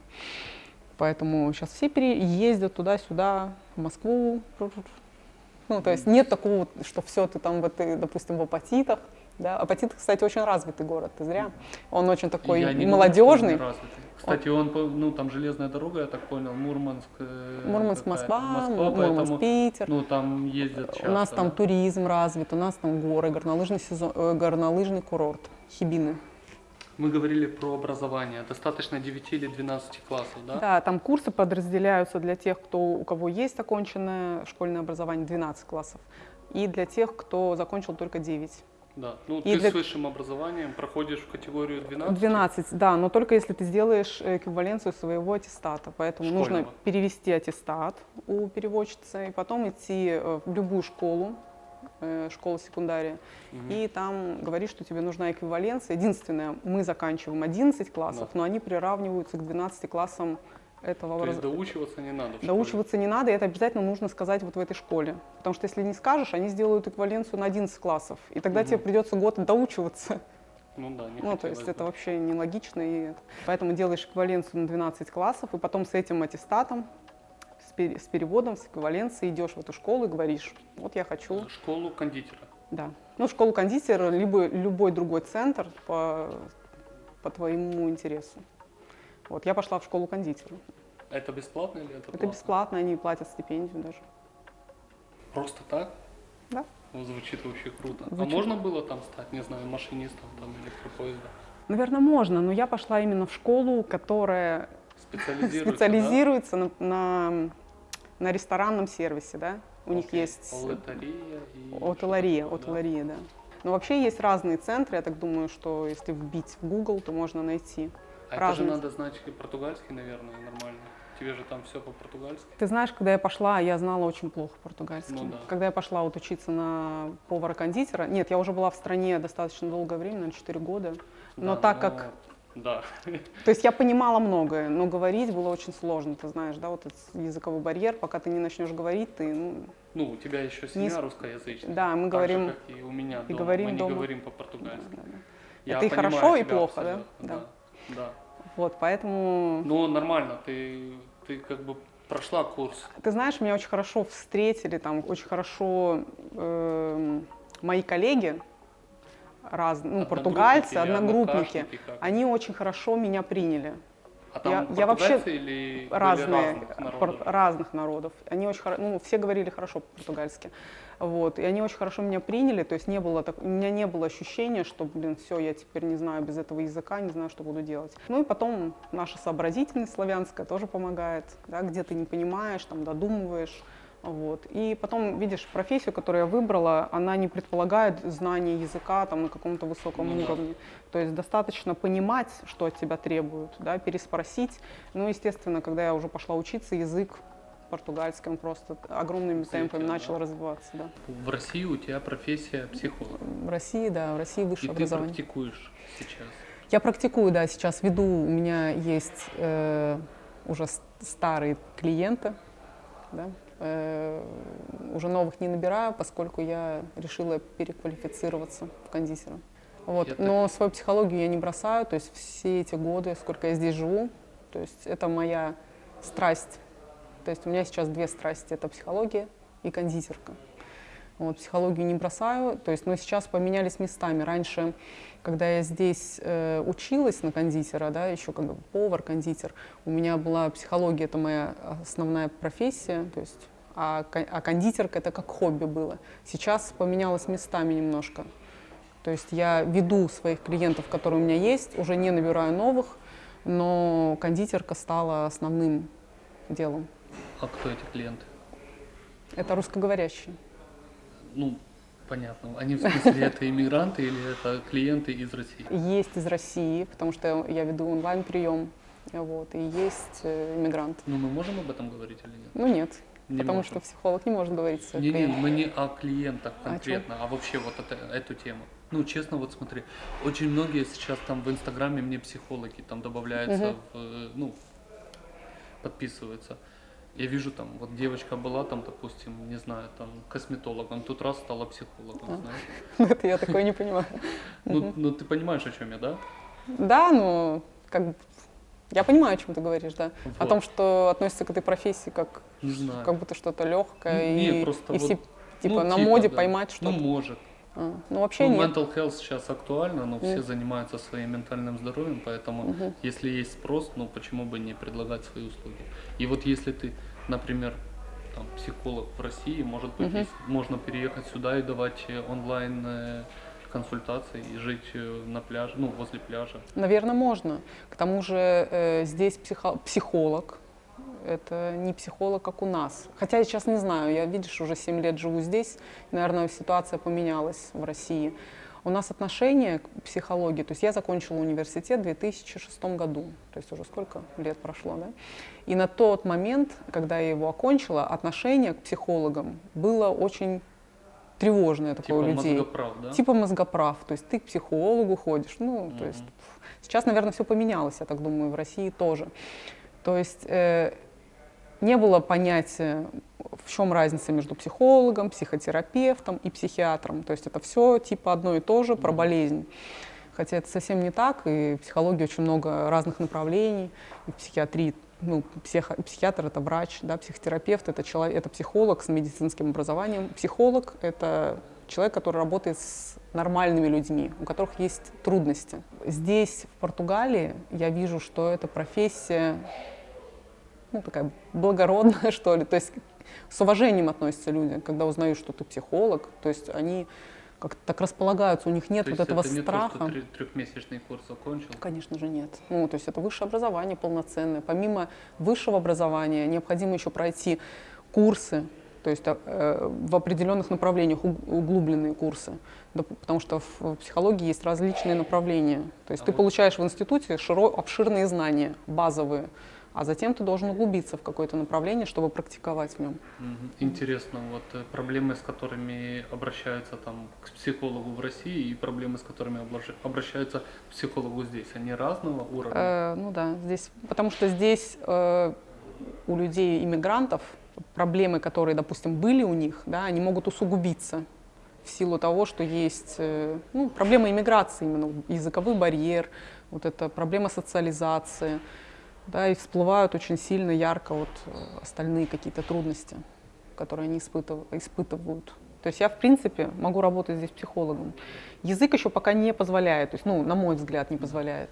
Поэтому сейчас все переездят туда-сюда, в Москву. Ну, то есть нет такого, что все, ты там, вот, ты, допустим, в Апатитах, да. Апатит, кстати, очень развитый город, ты зря. Он очень такой Я не молодежный. неразвитый. Кстати, он, ну, там железная дорога, я так понял, Мурманск. э, Мурманск. Москва, Москва, Мурманск, поэтому, Питер. ну, там ездят часто. у нас там туризм развит, у нас там горы, горнолыжный, сезон, э, горнолыжный курорт, Хибины. Мы говорили про образование. Достаточно 9 или 12 классов, да? Да, там курсы подразделяются для тех, кто, у кого есть оконченное школьное образование, 12 классов, и для тех, кто закончил только 9. Да. Ну, И ты для- с высшим образованием проходишь в категорию 12? 12, да, но только если ты сделаешь эквиваленцию своего аттестата. Поэтому нужно Школьного. перевести аттестат у переводчицы и потом идти э, в любую школу, э, школу секундария, Мгм. и там говорить, что тебе нужна эквиваленция. Единственное, мы заканчиваем 11 классов, Да. но они приравниваются к 12 классам этого То есть образования. доучиваться не надо? Доучиваться не надо, и это обязательно нужно сказать вот в этой школе. Потому что если не скажешь, они сделают эквиваленцию на 11 классов, и тогда тебе Мгм. придется год доучиваться. Ну да, не Ну, то есть хотелось это бы. вообще нелогично. И это- Поэтому делаешь эквиваленцию на 12 классов, и потом с этим аттестатом, с, пер- с переводом, с эквиваленцией идешь в эту школу и говоришь, вот я хочу, Школу кондитера. да. Ну, школу кондитера, либо любой другой центр по, по твоему интересу. Вот, я пошла в школу кондитера. Это бесплатно или это Это платно? бесплатно, они платят стипендию даже. Просто так? Да. Ну, звучит вообще круто. Звучит. А можно было там стать, не знаю, машинистом там электропоезда? Наверное, можно, но я пошла именно в школу, которая Специализируется, специализируется на, на, на ресторанном сервисе, да? У них Окей. есть и... отелария, такое, да? отелария, да. Но вообще есть разные центры, я так думаю, что если вбить в Google, то можно найти. А это же разные. надо знать португальский, наверное, нормально. Тебе же там все по-португальски. Ты знаешь, когда я пошла, я знала очень плохо португальский. Ну да. Когда я пошла вот учиться на повара-кондитера, нет, я уже была в стране достаточно долгое время, на 4 года, но Да, так но- как Да. То есть я понимала многое, но говорить было очень сложно, ты знаешь, да, вот этот языковой барьер, пока ты не начнешь говорить, ты, ну, Ну, у тебя еще Не семья с- русскоязычная. да, мы говорим, же, как и у меня и дома. говорим Мы не дома. говорим по-португальски. да, да, да. Я Это и хорошо, и плохо, да? Да. Да. да. вот, поэтому, Но нормально, ты, ты как бы прошла курс. ты знаешь, меня очень хорошо встретили, там, очень хорошо эм, мои коллеги, раз, ну, португальцы, одногруппники, они очень хорошо меня приняли. А там я- я вообще или разные, разных народов? разных народов. Они очень хоро- ну, все говорили хорошо по-португальски. Вот, и они очень хорошо меня приняли, то есть не было так, у меня не было ощущения, что, блин, все, я теперь не знаю без этого языка, не знаю, что буду делать. Ну и потом наша сообразительность славянская тоже помогает, да, где ты не понимаешь, там додумываешь. Вот. И потом, видишь, профессию, которую я выбрала, она не предполагает знание языка там, на каком-то высоком Ну да. уровне. То есть достаточно понимать, что от тебя требуют, да, переспросить. Ну, естественно, когда я уже пошла учиться, язык португальский, он просто огромными темпами да. начал развиваться. Да. В России у тебя профессия психолог. В России, да, в России И высшее ты образование. практикуешь сейчас. Я практикую, да, сейчас веду, у меня есть э, уже старые клиенты, да, уже новых не набираю, поскольку я решила переквалифицироваться в кондитера. Вот. Но свою психологию я не бросаю, то есть все эти годы, сколько я здесь живу, то есть это моя страсть. То есть у меня сейчас две страсти, это психология и кондитерка. Вот, психологию не бросаю, то есть, но сейчас поменялись местами. Раньше, когда я здесь э, училась на кондитера, да, еще как бы повар, кондитер, у меня была психология, это моя основная профессия, то есть, а, а кондитерка это как хобби было. Сейчас поменялось местами немножко. То есть я веду своих клиентов, которые у меня есть, уже не набираю новых, но кондитерка стала основным делом. А кто эти клиенты? Это русскоговорящие. Ну, понятно. Они в смысле это иммигранты или это клиенты из России? Есть из России, потому что я веду онлайн-прием, вот, и есть э, иммигранты. Ну, мы можем об этом говорить или нет? Ну нет, Не потому можем. что психолог не может говорить со Не, не, мы не о клиентах А конкретно, а, вообще вот это, эту тему. Ну, честно, вот смотри, очень многие сейчас там в Инстаграме мне психологи там добавляются, Мгм. в, э, ну, подписываются. Я вижу там, вот девочка была там, допустим, не знаю, там косметологом, тут раз стала психологом, А. знаешь. Это я такое не понимаю. Ну, ну, ты понимаешь, о чем я, да? Да, но как я понимаю, о чем ты говоришь, да. О Вот. том, что относится к этой профессии как, как будто что-то легкое Не, и, просто и вот, все типа Ну, на типа, моде да. поймать Ну, что-то. может. А, ну вообще Ну, нет. mental health сейчас актуально, но все Мгм. занимаются своим ментальным здоровьем, поэтому Мгм. если есть спрос, ну почему бы не предлагать свои услуги? И вот если ты, например, там, психолог в России, может быть, есть- можно переехать сюда и давать э, онлайн э, консультации и жить э, на пляже, ну возле пляжа. Наверное, можно. К тому же э, здесь психо- психолог. Это не психолог, как у нас. Хотя я сейчас не знаю, я, видишь, уже 7 лет живу здесь, наверное, ситуация поменялась в России. У нас отношение к психологии, то есть я закончила университет в 2006 году, то есть уже сколько лет прошло, да? И на тот момент, когда я его окончила, отношение к психологам было очень тревожное такое Типа у людей. мозгоправ, да? Типа мозгоправ, то есть ты к психологу ходишь, ну, то Мгм. есть сейчас, наверное, все поменялось, я так думаю, в России тоже. То есть э, не было понятия, в чем разница между психологом, психотерапевтом и психиатром. То есть это все типа одно и то же про болезнь. Хотя это совсем не так, и в психологии очень много разных направлений, и в психиатрии ну, психо- психиатр это врач, да, психотерапевт это человек, это психолог с медицинским образованием. Психолог это человек, который работает с нормальными людьми, у которых есть трудности. Здесь, в Португалии, я вижу, что эта профессия ну, такая благородная, что ли. То есть с уважением относятся люди, когда узнают, что ты психолог. То есть они как-то так располагаются, у них нет То вот этого это не страха. то, что трехмесячный курс закончил. Конечно же нет. Ну, то есть это высшее образование полноценное. Помимо высшего образования необходимо еще пройти курсы, то есть э, в определенных направлениях уг- углубленные курсы, Да, потому что в в психологии есть различные направления. То есть А ты вот- получаешь в институте широ- обширные знания, базовые, а затем ты должен углубиться в какое-то направление, чтобы практиковать в нем. Интересно, вот э, проблемы, с которыми обращаются там к психологу в России и проблемы, с которыми обращаются к психологу здесь, они разного уровня? Э, ну да, здесь, потому что здесь э, у людей иммигрантов проблемы, которые, допустим, были у них, да, они могут усугубиться в силу того, что есть э, ну, проблема иммиграции именно, языковой барьер, вот эта проблема социализации, да, и всплывают очень сильно, ярко вот э, остальные какие-то трудности, которые они испытыв- испытывают. То есть я, в принципе, могу работать здесь психологом. Язык еще пока не позволяет, то есть, ну, на мой взгляд, не позволяет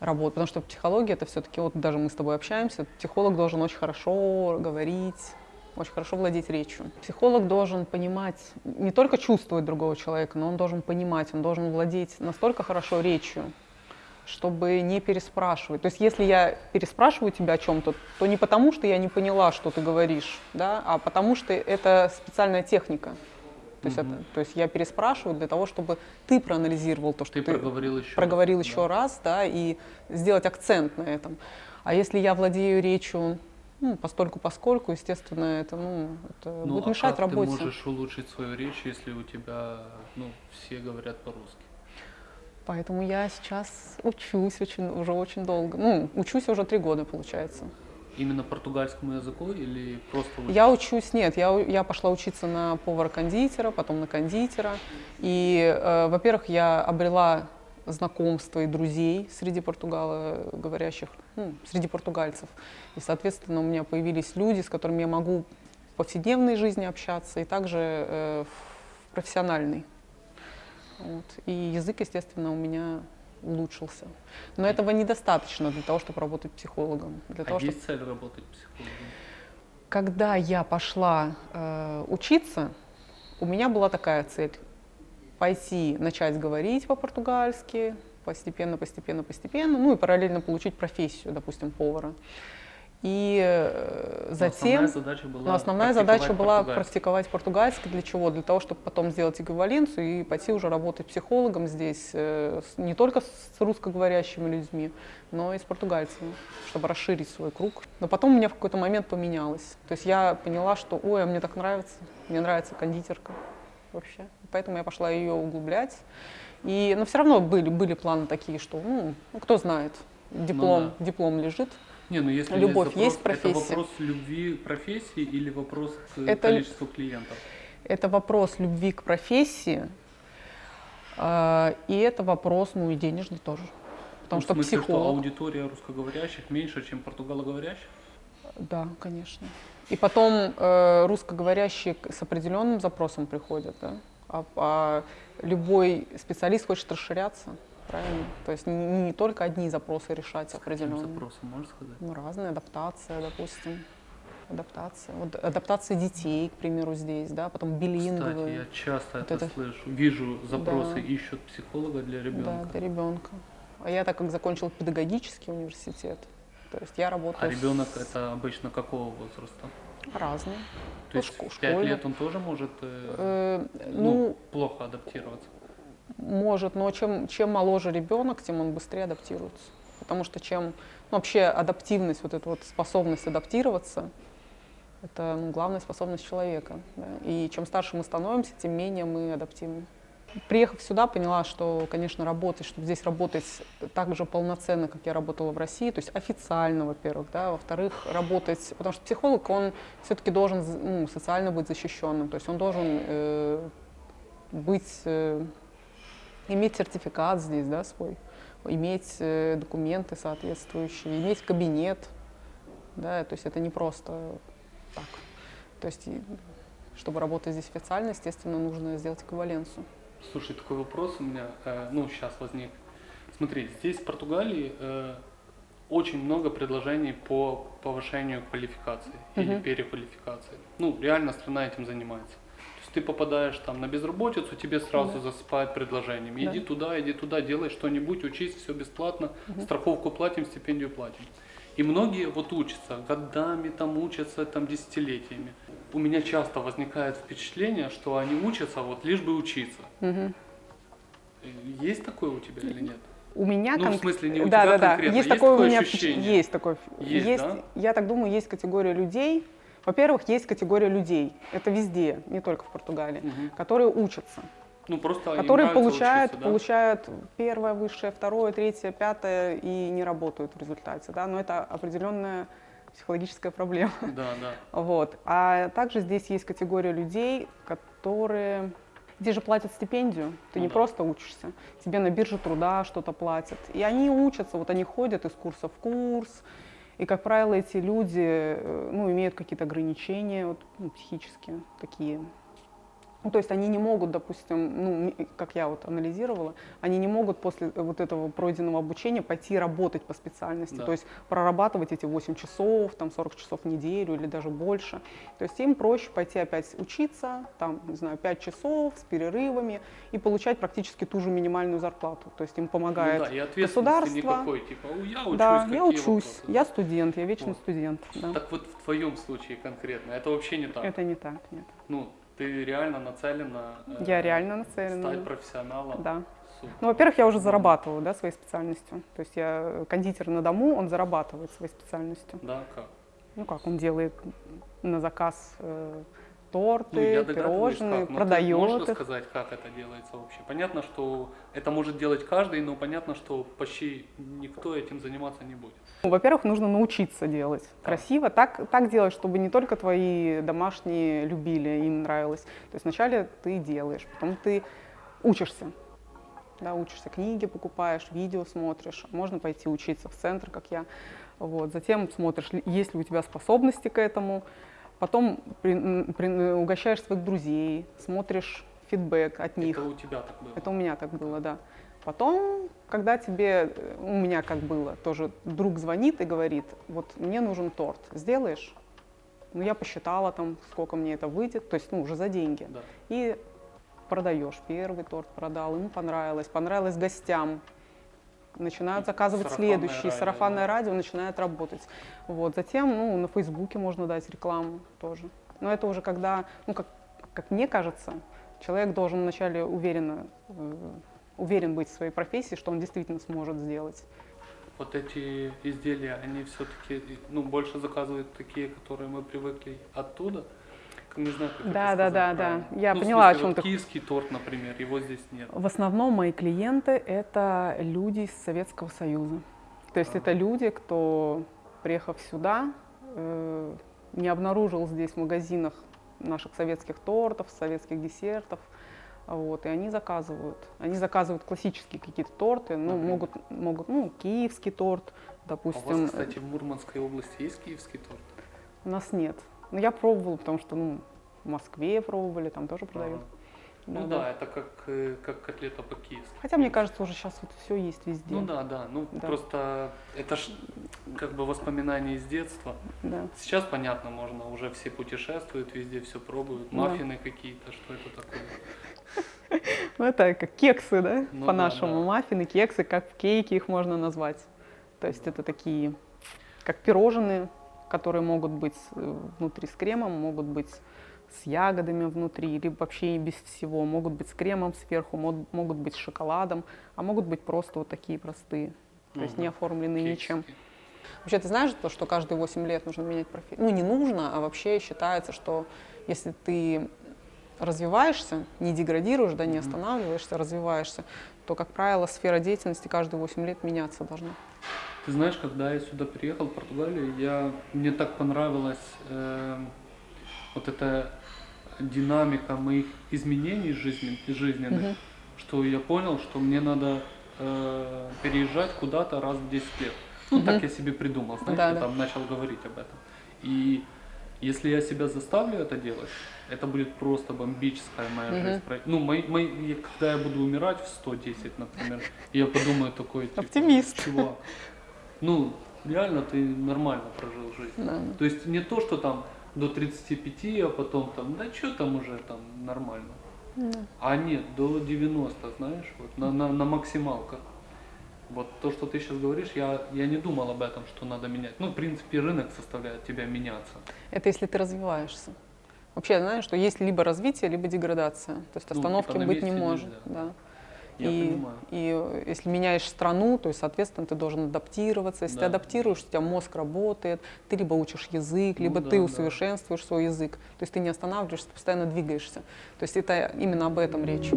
работать, потому что психология это все-таки, вот даже мы с тобой общаемся, психолог должен очень хорошо говорить, очень хорошо владеть речью. Психолог должен понимать, не только чувствовать другого человека, но он должен понимать, он должен владеть настолько хорошо речью, чтобы не переспрашивать. То есть если я переспрашиваю тебя о чем-то, то не потому, что я не поняла, что ты говоришь, да, а потому что это специальная техника. То есть, Мгм. это, то есть я переспрашиваю для того, чтобы ты проанализировал то, что ты, ты, проговорил еще проговорил раз, еще да. раз, да, и сделать акцент на этом. А если я владею речью ну, постольку поскольку, естественно, это, ну, это Ну, будет а мешать как работе. ты можешь улучшить свою речь, если у тебя, ну, все говорят по-русски? Поэтому я сейчас учусь очень, уже очень долго. Ну, учусь уже три года, получается. Именно португальскому языку или просто учишь? Я учусь, нет, я, я пошла учиться на повара-кондитера, потом на кондитера. И, э, во-первых, я обрела знакомства и друзей среди португалоговорящих, ну, среди португальцев. И, соответственно, у меня появились люди, с которыми я могу в повседневной жизни общаться и также э, в профессиональной. Вот. И язык, естественно, у меня улучшился. Но этого недостаточно для того, чтобы работать психологом. Для А того, чтобы есть цель работать психологом? когда я пошла э, учиться, у меня была такая цель пойти начать говорить по-португальски, постепенно, постепенно, постепенно, ну и параллельно получить профессию, допустим, повара. И э, Но затем, основная задача была но основная практиковать задача была португальский. практиковать португальский. Для чего? Для того, чтобы потом сделать эквиваленцию и пойти уже работать психологом здесь, э, не только с русскоговорящими людьми, но и с португальцами, чтобы расширить свой круг. Но потом у меня в какой-то момент поменялось. То есть я поняла, что, ой, а мне так нравится, мне нравится кондитерка вообще. Поэтому я пошла ее углублять. И, но все равно были, были планы такие, что, ну, ну, кто знает, диплом, диплом лежит. Не, ну если Любовь есть, есть запрос, профессия? Это вопрос любви к профессии или вопрос к Это- количеству клиентов? Это вопрос любви к профессии, а, и это вопрос, ну и денежный тоже. Потому Ну, что в смысле, что психолог, аудитория русскоговорящих меньше, чем португалоговорящих? да, конечно. И потом э, русскоговорящие с определенным запросом приходят, да, а, а любой специалист хочет расширяться, правильно? То есть не, не только одни запросы решать определенные. запросом, можешь сказать? Ну, разные, адаптация, допустим. Адаптация. Вот адаптация детей, к примеру, здесь, да, потом Кстати, билинговые. я часто Вот это, это- слышу. Вижу запросы, Да. ищут психолога для Да, ребенка. для ребенка. А я так как закончила педагогический университет, то есть я А работаю ребенок с- это обычно какого возраста? разный. То Ну, есть в 5 школьник. лет он тоже может э, Э, ну, ну, плохо адаптироваться? Может, но чем, чем моложе ребенок, тем он быстрее адаптируется. Потому что чем ну, вообще адаптивность, вот эта вот способность адаптироваться, это ну, главная способность человека. да. И чем старше мы становимся, тем менее мы адаптивны. Приехав сюда, поняла, что, конечно, работать, чтобы здесь работать так же полноценно, как я работала в России, то есть официально, во-первых, да, во-вторых, работать, потому что психолог, он все-таки должен ну, социально быть защищенным, то есть он должен э, быть, э, иметь сертификат здесь, да, свой, иметь э, документы соответствующие, иметь кабинет, да, то есть это не просто так. То есть, чтобы работать здесь официально, естественно, нужно сделать эквиваленцию. Слушай, такой вопрос у меня, э, ну, сейчас возник. Смотри, здесь, в Португалии, э, очень много предложений по повышению квалификации или Мгм. переквалификации. Ну, реально страна этим занимается. Есть ты попадаешь там на безработицу, тебе сразу Да. засыпают предложениями. Иди Да. туда, иди туда, делай что-нибудь, учись, все бесплатно, Мгм. страховку платим, стипендию платим. И многие вот учатся, годами там учатся, там десятилетиями. У меня часто возникает впечатление, что они учатся вот лишь бы учиться. Мгм. Есть такое у тебя или нет? У меня Ну, в кон- смысле, не у да, тебя да, да. конкретно. Есть Есть такое у такое меня ощущение? есть такое. Есть, да? Я так думаю, есть категория людей. Во-первых, есть категория людей. Это везде, не только в Португалии, Мгм. которые учатся, Ну, просто которые получают, учиться, да? получают первое высшее, второе, третье, пятое и не работают в результате, да. Но это определенная психологическая проблема. Да, да. Вот. А также здесь есть категория людей, которые... Здесь же платят стипендию, ты Ну не да. просто учишься, тебе на бирже труда что-то платят. И они учатся, вот они ходят из курса в курс, и, как правило, эти люди э, ну, имеют какие-то ограничения вот, ну, психические такие. Ну, то есть они не могут, допустим, ну, как я вот анализировала, они не могут после вот этого пройденного обучения пойти работать по специальности, Да. то есть прорабатывать эти 8 часов, там 40 часов в неделю или даже больше. То есть им проще пойти опять учиться, там, не знаю, 5 часов с перерывами и получать практически ту же минимальную зарплату. То есть им помогает ну, да, и государство. никакой, типа, «О, я учусь, да, я учусь, вопросы?» я студент, я вечный Вот. студент. да. Так вот в твоем случае конкретно, это вообще не так. Это не так, нет. Ну, ты реально нацелена э, Я реально нацелена. стать профессионалом. Да. Супер. Ну, во-первых, я уже зарабатываю, да, своей специальностью. То есть я кондитер на дому, он зарабатывает своей специальностью. Да, как? Ну как, он делает на заказ э, торты, догадываюсь, пирожные, как. но ты продает можешь их. сказать, как это делается вообще? Понятно, что это может делать каждый, но понятно, что почти никто этим заниматься не будет. Ну, Во-первых, нужно научиться делать красиво, так, так делать, чтобы не только твои домашние любили, им нравилось. То есть вначале ты делаешь, потом ты учишься. Да, учишься, книги покупаешь, видео смотришь. Можно пойти учиться в центр, как я. Вот. Затем смотришь, есть ли у тебя способности к этому. Потом при- при- угощаешь своих друзей, смотришь фидбэк от них. Это у тебя так было. Это у меня так было, да. Потом, когда тебе, э, у меня как было, тоже друг звонит и говорит, вот мне нужен торт, сделаешь? Ну, я посчитала там, сколько мне это выйдет, то есть, ну, уже за деньги. Да. И продаешь. Первый торт продал, ему понравилось, понравилось гостям. Начинают заказывать Сарафанное следующий, радио, сарафанное да. радио начинает работать. Вот. Затем, ну, на Фейсбуке можно дать рекламу тоже. Но это уже когда, ну, как, как мне кажется, человек должен вначале уверенно, э, уверен быть в своей профессии, что он действительно сможет сделать. Вот эти изделия, они все-таки, ну, больше заказывают такие, которые мы привыкли оттуда. Не знаю, как это Да, да, сказать да, да. правильно. Я Ну, поняла, о смысле, чем вот ты. Киевский торт, например, его здесь нет. В основном мои клиенты — это люди из Советского Союза. То есть Ага. это люди, кто, приехав сюда, э, не обнаружил здесь в магазинах наших советских тортов, советских десертов. Вот, и они заказывают. Они заказывают классические какие-то торты, ну, Например? могут, могут, ну, киевский торт, А у допустим. вас, кстати, в Мурманской области есть киевский торт? У нас нет. Но я пробовала, потому что, ну, в Москве пробовали, там тоже продают. Ага. Ну Да-да. да, это как, э, как котлета по-киевски. Хотя, мне кажется, уже сейчас вот все есть везде. Ну да, да, ну Да. просто это ж как бы воспоминания из детства. Да. Сейчас понятно, можно уже все путешествуют, везде все пробуют, Да. маффины какие-то, что это такое. Ну, это как кексы, да? Ну да, По-нашему. да. Маффины, кексы, как кейки их можно назвать. То есть это такие, как пирожные, которые могут быть э, внутри с кремом, могут быть с ягодами внутри, либо вообще без всего. Могут быть с кремом сверху, мог- могут быть с шоколадом, а могут быть просто вот такие простые. То есть не оформленные ничем. Кексики. Вообще, ты знаешь то, что каждые 8 лет нужно менять профессию? Ну, не нужно, а вообще считается, что если ты развиваешься, не деградируешь, да, не останавливаешься, развиваешься, то, как правило, сфера деятельности каждые 8 лет меняться должна. Ты знаешь, когда я сюда приехал, в Португалию, я, мне так понравилась эм, вот эта динамика моих изменений жизнен- жизненных, Мгм. что я понял, что мне надо э, переезжать куда-то раз в 10 лет. Ну, Мгм. так я себе придумал, знаешь, Да, я да. там начал говорить об этом. И если я себя заставлю это делать, это будет просто бомбическая моя Мгм. жизнь. Ну, мои, мои, когда я буду умирать в 110, например, я подумаю такой, типа, Оптимист. чувак, ну, реально ты нормально прожил жизнь. Да. То есть не то, что там до 35, а потом там, да что там уже там нормально. А нет, до 90, знаешь, вот на, на, на максималках. Вот то, что ты сейчас говоришь, я, я не думал об этом, что надо менять. Ну, в принципе, рынок заставляет тебя меняться. Это если ты развиваешься. Вообще, знаешь, что есть либо развитие, либо деградация. То есть Ну, остановки типа на быть не может. нельзя. Да. Я и, понимаю. и э, если меняешь страну, то есть, соответственно, ты должен адаптироваться. Если Да. ты адаптируешь, у тебя мозг работает, ты либо учишь язык, Ну либо да, ты да. усовершенствуешь свой язык. То есть ты не останавливаешься, ты постоянно двигаешься. То есть это именно об этом речь.